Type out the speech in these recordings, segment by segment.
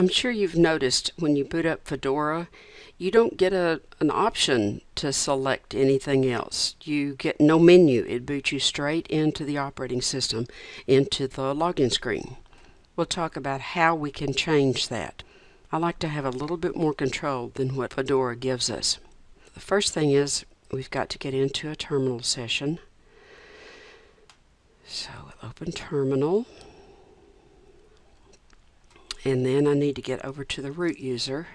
I'm sure you've noticed when you boot up Fedora, you don't get a, an option to select anything else. You get no menu. It boots you straight into the operating system, into the login screen. We'll talk about how we can change that. I like to have a little bit more control than what Fedora gives us. The first thing is we've got to get into a terminal session. So we'll open terminal and then I need to get over to the root user.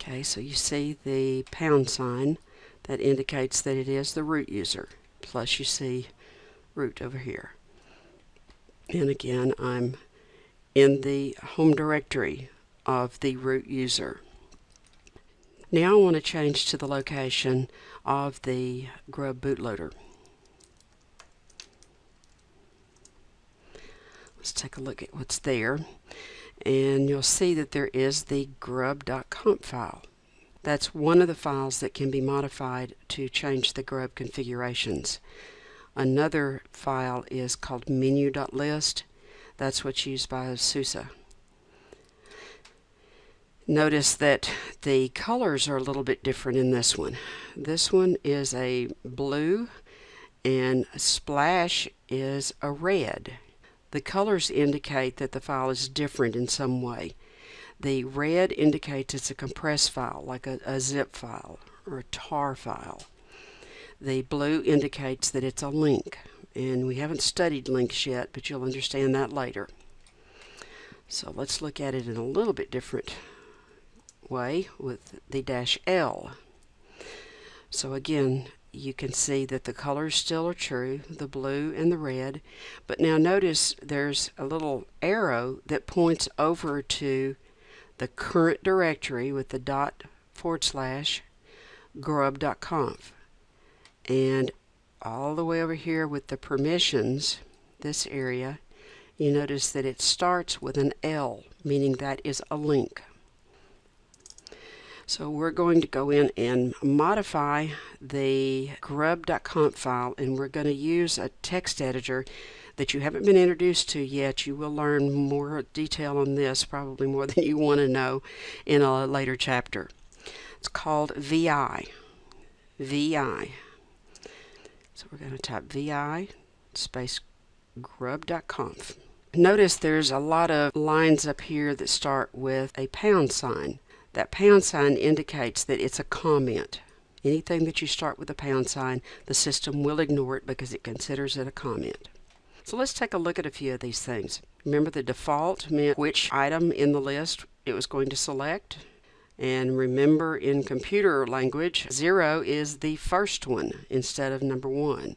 Okay so you see the pound sign that indicates that it is the root user plus you see root over here. And again I'm in the home directory of the root user. Now I want to change to the location of the grub bootloader Let's take a look at what's there. And you'll see that there is the grub.conf file. That's one of the files that can be modified to change the grub configurations. Another file is called menu.lst. That's what's used by SUSE. Notice that the colors are a little bit different in this one. This one is a blue and splash is a red. The colors indicate that the file is different in some way. The red indicates it's a compressed file, like a, a zip file or a tar file. The blue indicates that it's a link, and we haven't studied links yet, but you'll understand that later. So let's look at it in a little bit different way with the dash L. So again, you can see that the colors still are true, the blue and the red. But now notice there's a little arrow that points over to the current directory with the dot forward slash grub.conf. And all the way over here with the permissions, this area, you notice that it starts with an L, meaning that is a link. So we're going to go in and modify the grub.conf file and we're going to use a text editor that you haven't been introduced to yet. You will learn more detail on this, probably more than you want to know in a later chapter. It's called VI. VI. So we're going to type VI space grub.conf. Notice there's a lot of lines up here that start with a pound sign. That pound sign indicates that it's a comment. Anything that you start with a pound sign, the system will ignore it because it considers it a comment. So let's take a look at a few of these things. Remember the default meant which item in the list it was going to select. And remember in computer language, 0 is the first one instead of number 1.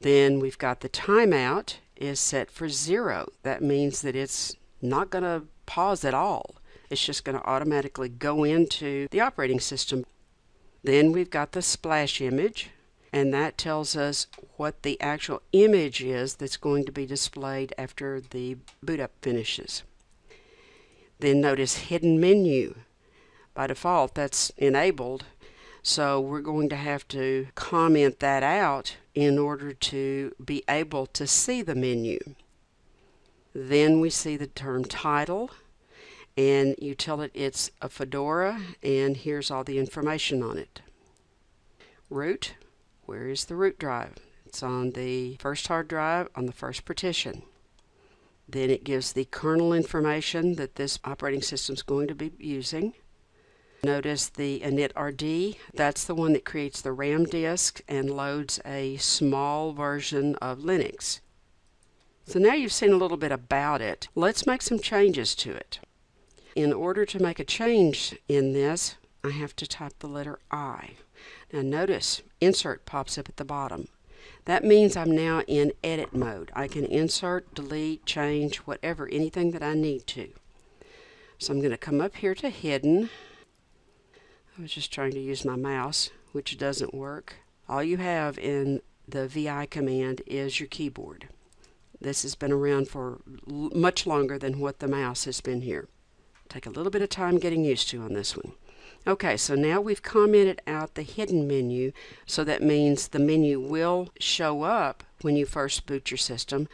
Then we've got the timeout is set for 0. That means that it's not going to pause at all it's just going to automatically go into the operating system. Then we've got the splash image and that tells us what the actual image is that's going to be displayed after the boot up finishes. Then notice hidden menu. By default that's enabled so we're going to have to comment that out in order to be able to see the menu. Then we see the term title and you tell it it's a Fedora and here's all the information on it. Root, where is the root drive? It's on the first hard drive on the first partition. Then it gives the kernel information that this operating system is going to be using. Notice the initrd, that's the one that creates the RAM disk and loads a small version of Linux. So now you've seen a little bit about it. Let's make some changes to it. In order to make a change in this, I have to type the letter I. Now notice, insert pops up at the bottom. That means I'm now in edit mode. I can insert, delete, change, whatever, anything that I need to. So I'm going to come up here to hidden. I was just trying to use my mouse, which doesn't work. All you have in the VI command is your keyboard. This has been around for much longer than what the mouse has been here. Take a little bit of time getting used to on this one. Okay, so now we've commented out the hidden menu, so that means the menu will show up when you first boot your system,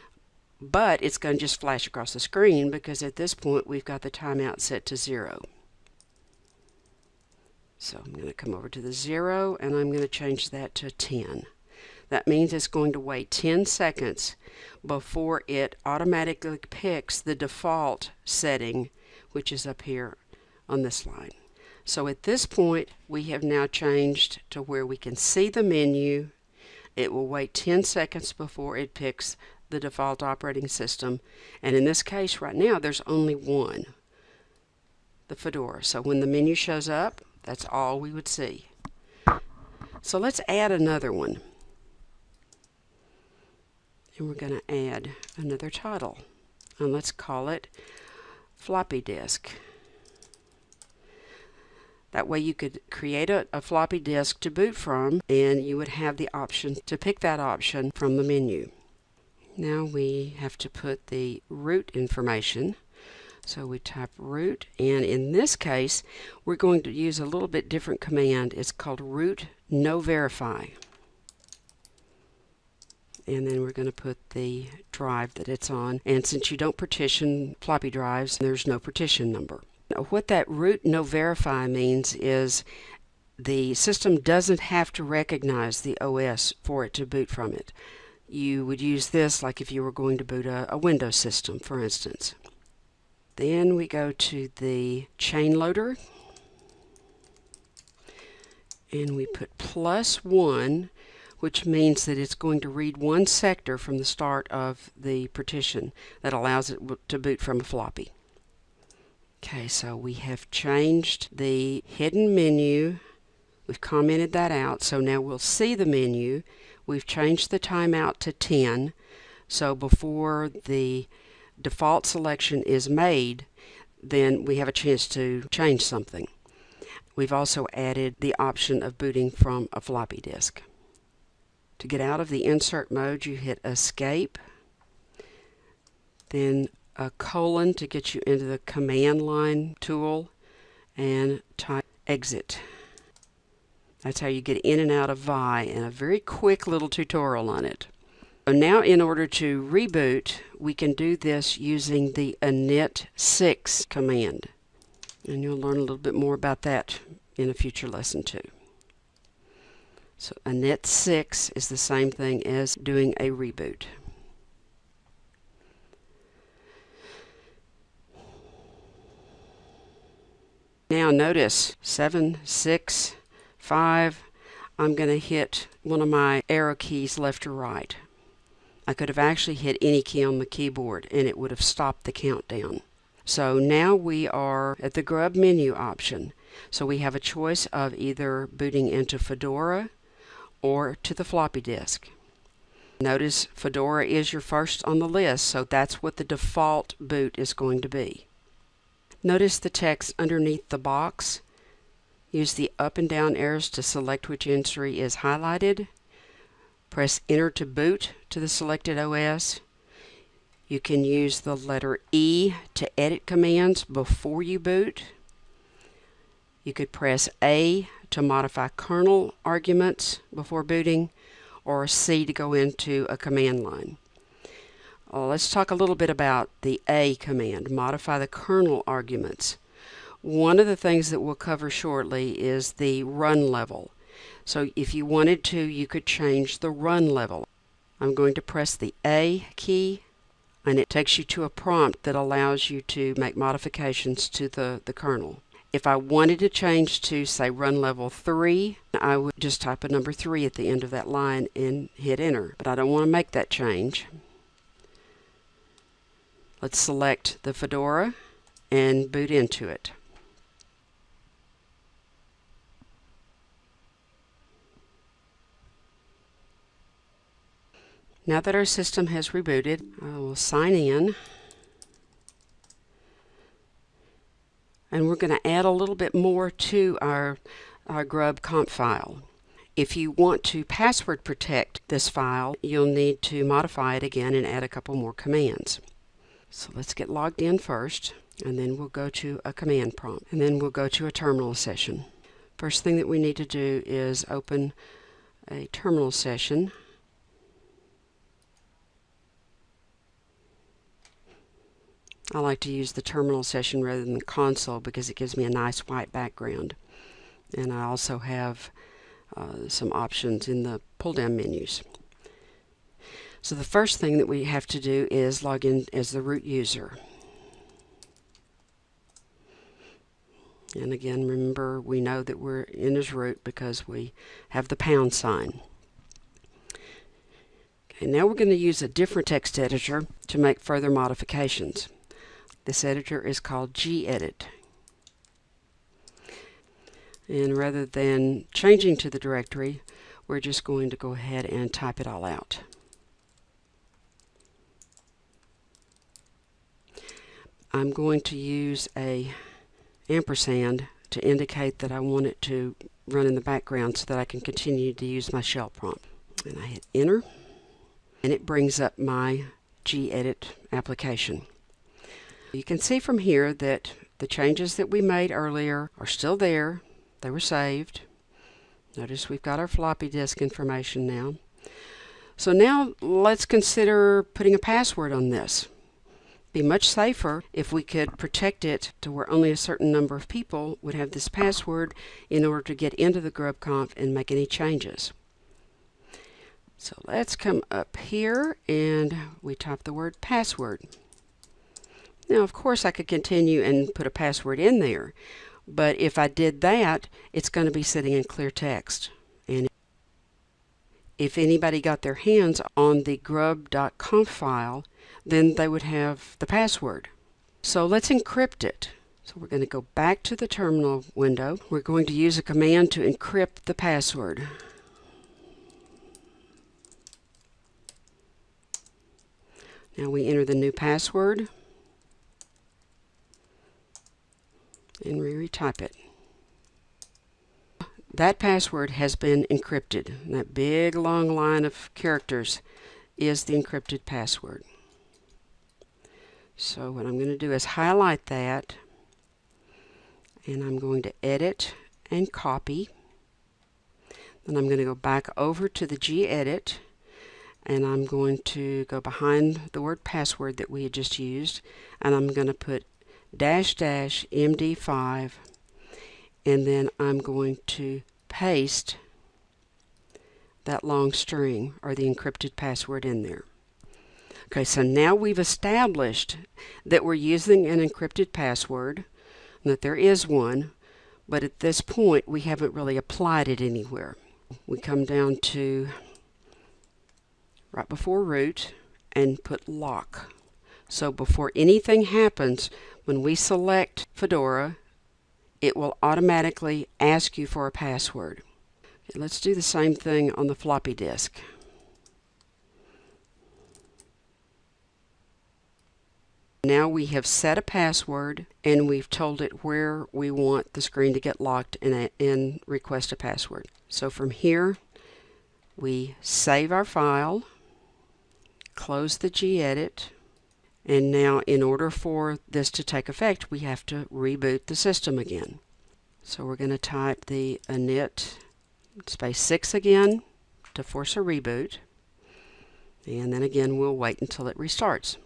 but it's going to just flash across the screen because at this point we've got the timeout set to zero. So I'm going to come over to the zero and I'm going to change that to 10. That means it's going to wait 10 seconds before it automatically picks the default setting, which is up here on this line. So at this point, we have now changed to where we can see the menu. It will wait 10 seconds before it picks the default operating system. And in this case right now, there's only one, the Fedora. So when the menu shows up, that's all we would see. So let's add another one and we're going to add another title and let's call it floppy disk. That way you could create a, a, floppy disk to boot from and you would have the option to pick that option from the menu. Now we have to put the root information. So we type root and in this case we're going to use a little bit different command. It's called root no verify and then we're going to put the drive that it's on. And since you don't partition floppy drives, there's no partition number. Now, what that root no verify means is the system doesn't have to recognize the OS for it to boot from it. You would use this like if you were going to boot a, a Windows system, for instance. Then we go to the chain loader and we put plus one which means that it's going to read one sector from the start of the partition that allows it to boot from a floppy. Okay, so we have changed the hidden menu. We've commented that out, so now we'll see the menu. We've changed the timeout to 10, so before the default selection is made, then we have a chance to change something. We've also added the option of booting from a floppy disk. To get out of the insert mode, you hit escape, then a colon to get you into the command line tool, and type exit. That's how you get in and out of Vi, and a very quick little tutorial on it. So now in order to reboot, we can do this using the init6 command. And you'll learn a little bit more about that in a future lesson too. So init 6 is the same thing as doing a reboot. Now notice 7, 6, 5, I'm going to hit one of my arrow keys left or right. I could have actually hit any key on the keyboard and it would have stopped the countdown. So now we are at the grub menu option. So we have a choice of either booting into Fedora, or to the floppy disk. Notice Fedora is your first on the list, so that's what the default boot is going to be. Notice the text underneath the box. Use the up and down arrows to select which entry is highlighted. Press Enter to boot to the selected OS. You can use the letter E to edit commands before you boot. You could press A to modify kernel arguments before booting, or C to go into a command line. Uh, let's talk a little bit about the A command, modify the kernel arguments. One of the things that we'll cover shortly is the run level. So if you wanted to, you could change the run level. I'm going to press the A key and it takes you to a prompt that allows you to make modifications to the, the kernel. If I wanted to change to, say, run level 3, I would just type a number 3 at the end of that line and hit enter. But I don't want to make that change. Let's select the Fedora and boot into it. Now that our system has rebooted, I will sign in. And we're going to add a little bit more to our, our grub conf file. If you want to password protect this file, you'll need to modify it again and add a couple more commands. So let's get logged in first, and then we'll go to a command prompt, and then we'll go to a terminal session. First thing that we need to do is open a terminal session. I like to use the terminal session rather than the console because it gives me a nice white background. And I also have uh, some options in the pull down menus. So the first thing that we have to do is log in as the root user. And again, remember we know that we're in as root because we have the pound sign. Okay, now we're going to use a different text editor to make further modifications. This editor is called gedit. And rather than changing to the directory, we're just going to go ahead and type it all out. I'm going to use a ampersand to indicate that I want it to run in the background so that I can continue to use my shell prompt. And I hit enter and it brings up my gedit application. You can see from here that the changes that we made earlier are still there. They were saved. Notice we've got our floppy disk information now. So now let's consider putting a password on this be much safer if we could protect it to where only a certain number of people would have this password in order to get into the GrubConf and make any changes. So let's come up here and we type the word password. Now of course I could continue and put a password in there, but if I did that, it's going to be sitting in clear text. And if anybody got their hands on the grub.conf file, then they would have the password. So let's encrypt it. So we're going to go back to the terminal window. We're going to use a command to encrypt the password. Now we enter the new password and retype it. That password has been encrypted. That big long line of characters is the encrypted password. So what I'm going to do is highlight that and I'm going to edit and copy. Then I'm going to go back over to the gedit and I'm going to go behind the word password that we had just used and I'm going to put dash dash md5 and then I'm going to paste that long string or the encrypted password in there. Okay, so now we've established that we're using an encrypted password, that there is one, but at this point we haven't really applied it anywhere. We come down to right before root and put lock. So before anything happens, when we select Fedora, it will automatically ask you for a password. Okay, let's do the same thing on the floppy disk. Now we have set a password and we've told it where we want the screen to get locked and, uh, and request a password. So from here we save our file, close the gedit, and now in order for this to take effect we have to reboot the system again. So we're going to type the init space 6 again to force a reboot and then again we'll wait until it restarts.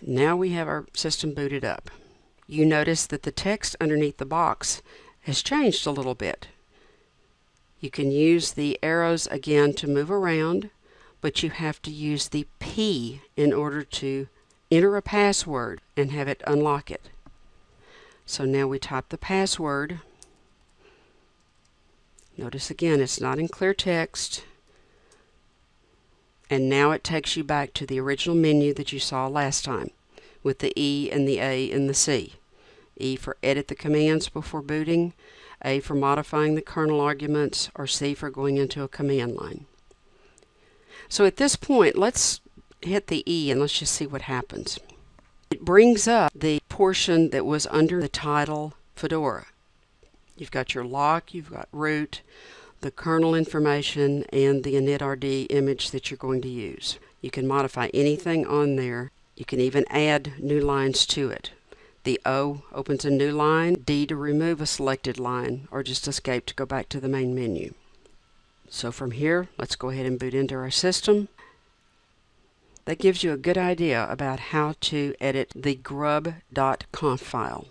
Now we have our system booted up. You notice that the text underneath the box has changed a little bit. You can use the arrows again to move around, but you have to use the P in order to enter a password and have it unlock it. So now we type the password. Notice again it's not in clear text. And now it takes you back to the original menu that you saw last time with the E and the A and the C. E for edit the commands before booting, A for modifying the kernel arguments, or C for going into a command line. So at this point, let's hit the E and let's just see what happens. It brings up the portion that was under the title Fedora. You've got your lock, you've got root, the kernel information, and the initRD image that you're going to use. You can modify anything on there You can even add new lines to it. The O opens a new line, D to remove a selected line, or just escape to go back to the main menu. So from here, let's go ahead and boot into our system. That gives you a good idea about how to edit the grub.conf file.